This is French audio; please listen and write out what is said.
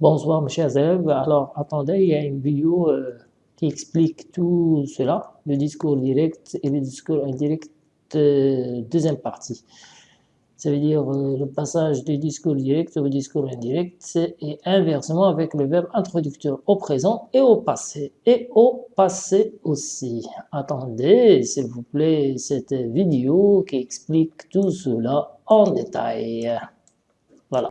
Bonsoir mes chers élèves, alors attendez, il y a une vidéo euh, qui explique tout cela, le discours direct et le discours indirect, euh, deuxième partie. Ça veut dire euh, le passage du discours direct au discours indirect et inversement avec le verbe introducteur au présent et au passé, et au passé aussi. Attendez, s'il vous plaît, cette vidéo qui explique tout cela en détail.